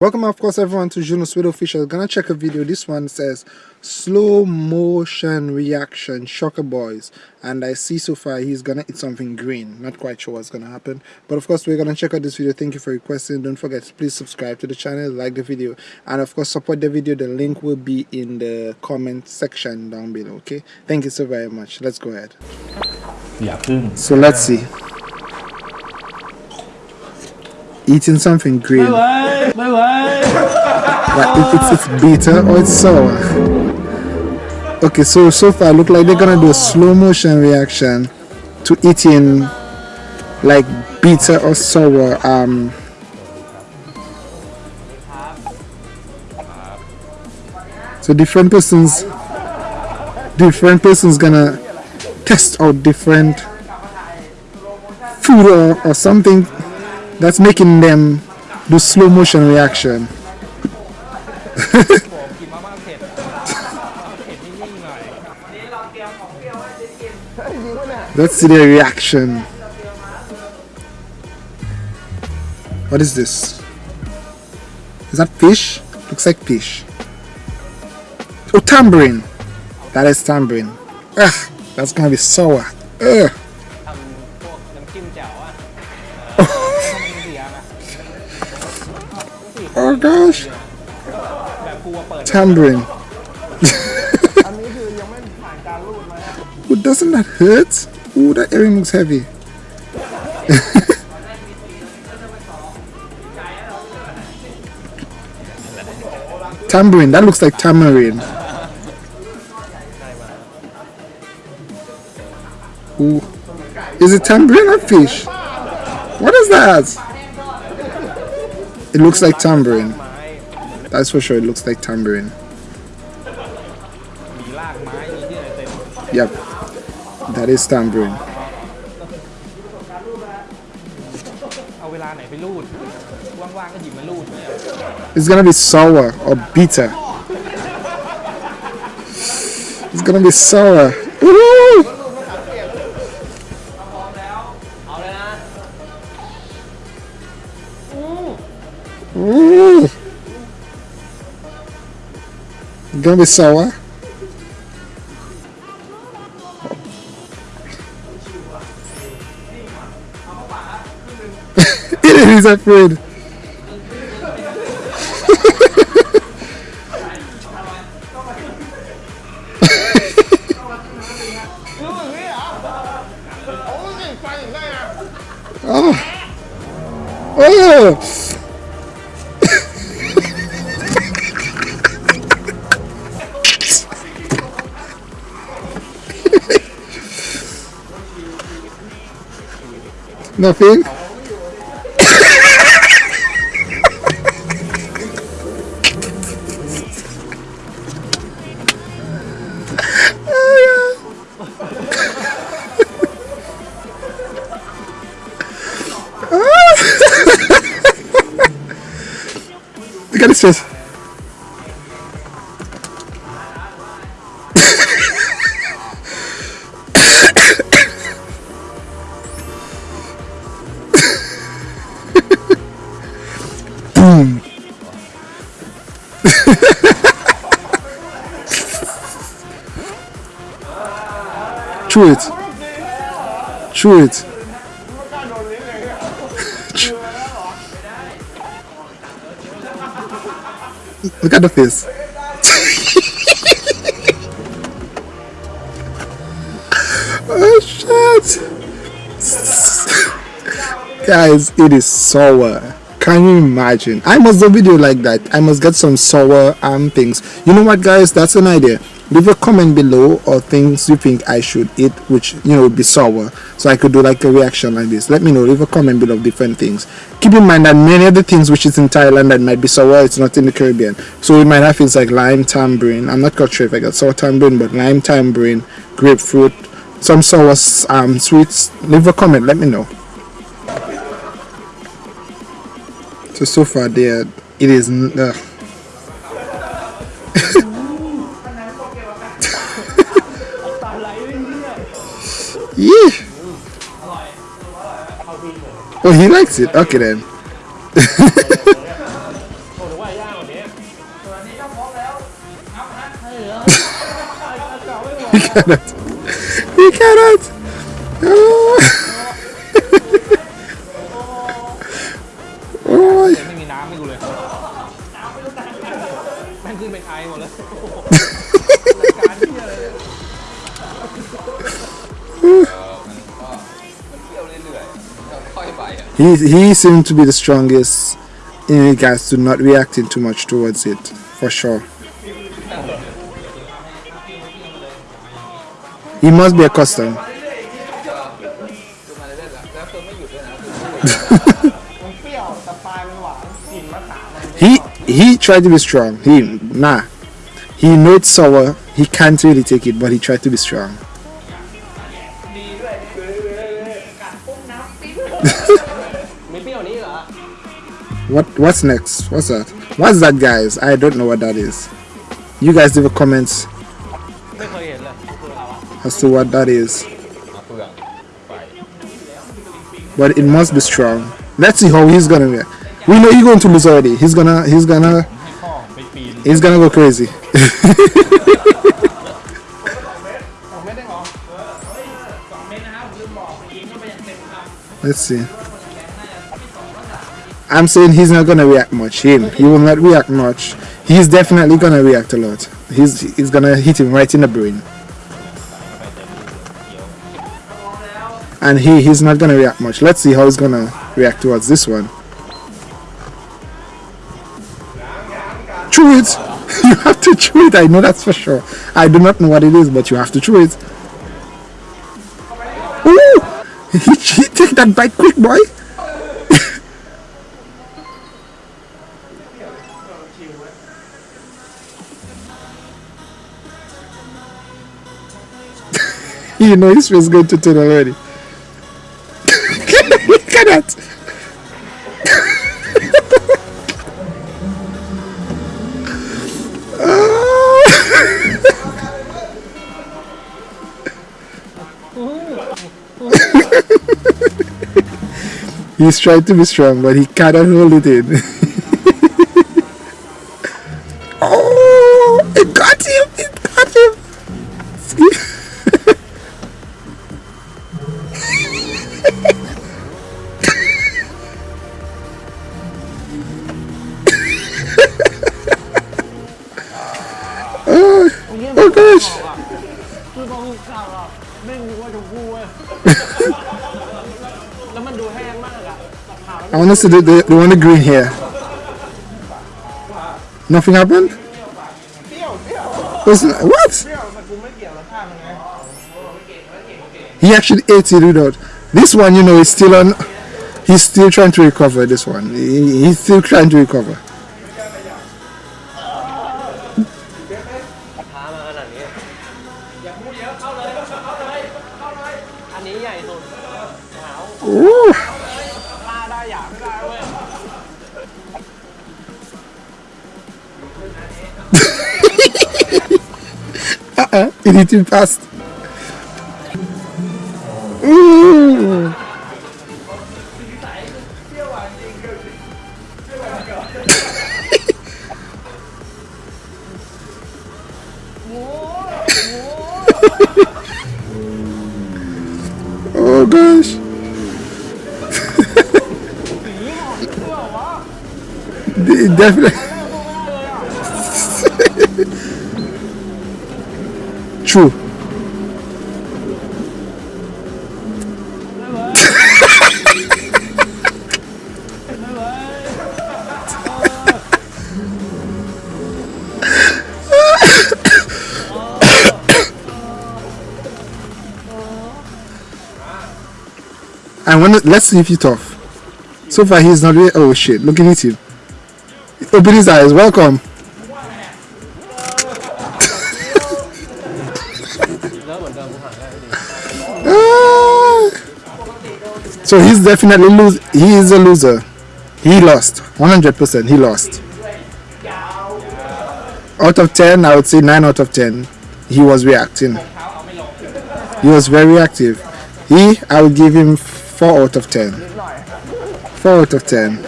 Welcome of course everyone to Juno Sweet Official. Gonna check a video. This one says slow motion reaction shocker boys and I see so far he's gonna eat something green. Not quite sure what's gonna happen. But of course we're gonna check out this video. Thank you for requesting. Don't forget to please subscribe to the channel, like the video, and of course support the video. The link will be in the comment section down below. Okay. Thank you so very much. Let's go ahead. Yeah. So let's see. Eating something green. Bye bye. Bye bye. it's, it's bitter or it's sour. Okay, so so far look like they're gonna do a slow motion reaction to eating like bitter or sour um so different persons different persons gonna test out different food or, or something that's making them do slow motion reaction. Let's see their reaction. What is this? Is that fish? Looks like fish. Oh, tambourine. That is tambourine. Ugh, that's gonna be sour. Ugh. Oh gosh. Tambourine. Ooh, doesn't that hurt? Ooh, that earring looks heavy. tambourine, that looks like tamarind. Ooh. Is it tambourine or fish? What is that? It looks like tambourine. That's for sure, it looks like tambourine. Yep, that is tambourine. It's gonna be sour or bitter. It's gonna be sour. Gonna be sour. it is afraid. Nothing? Look at his face. Chew it. Chew it. Look at the face. oh shit. Guys, it is sour. Can you imagine? I must do a video like that. I must get some sour um things. You know what guys? That's an idea leave a comment below or things you think I should eat which you know would be sour so I could do like a reaction like this. Let me know. Leave a comment below different things. Keep in mind that many of the things which is in Thailand that might be sour it's not in the Caribbean. So we might have things like lime tambourine. I'm not quite sure if I got sour tambourine but lime tambourine grapefruit some sour um, sweets. Leave a comment. Let me know. So so far there it is uh, Yeah. Oh, he likes it. Okay then. he cannot. He cannot. he he seemed to be the strongest in regards to not reacting too much towards it, for sure. He must be accustomed. he he tried to be strong. He nah. He know it's sour. He can't really take it, but he tried to be strong. What what's next? What's that? What's that guys? I don't know what that is. You guys leave a comment as to what that is. But it must be strong. Let's see how he's gonna be. We know he's going to lose already. He's gonna he's gonna he's gonna go crazy. Let's see. I'm saying he's not gonna react much. Him, he will not react much. He's definitely gonna react a lot. He's he's gonna hit him right in the brain. And he he's not gonna react much. Let's see how he's gonna react towards this one. Chew it. You have to chew it. I know that's for sure. I do not know what it is, but you have to chew it. Ooh! He, he take that bite quick, boy. you know his face going to turn already. At that. He's trying to be strong, but he cannot hold it in. oh, oh gosh! คือพอหุบข้าวอ่ะไม่รู้ว่าจะพูดเว้ยแล้วมันดูแห้งมากอ่ะแต่ขาว I want to see the, the, the one in green here. Nothing happened? เปรี้ยวเปรี้ยว Was, what? เปรี้ยวแต่กูไม่เกี่ยวรสชาติมันไง He actually ate it without. This one, you know, is still on. He's still trying to recover this one. He, he's still trying to recover. Uh -uh, it didn't pass. Oh gosh. De- Definitely. True. let's sniff it off. So far he's not really, oh shit, looking at him. Open his eyes, welcome. So he's definitely lose. He is a loser. He lost. 100%. He lost. Out of 10, I would say 9 out of 10. He was reacting. He was very active. He, I would give him 4 out of 10. 4 out of 10.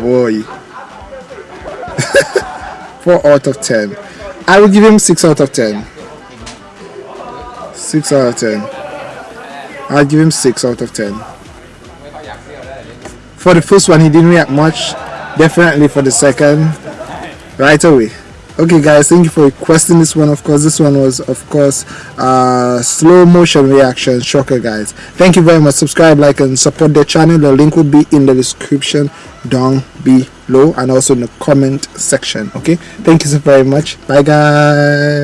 Boy. 4 out of 10. I will give him 6 out of 10. 6 out of 10. I'll give him 6 out of 10. For the first one, he didn't react much. Definitely for the second, right away. Okay, guys, thank you for requesting this one. Of course, this one was, of course, uh, slow motion reaction shocker, guys. Thank you very much. Subscribe, like, and support the channel. The link will be in the description down below and also in the comment section. Okay, thank you so very much. Bye, guys.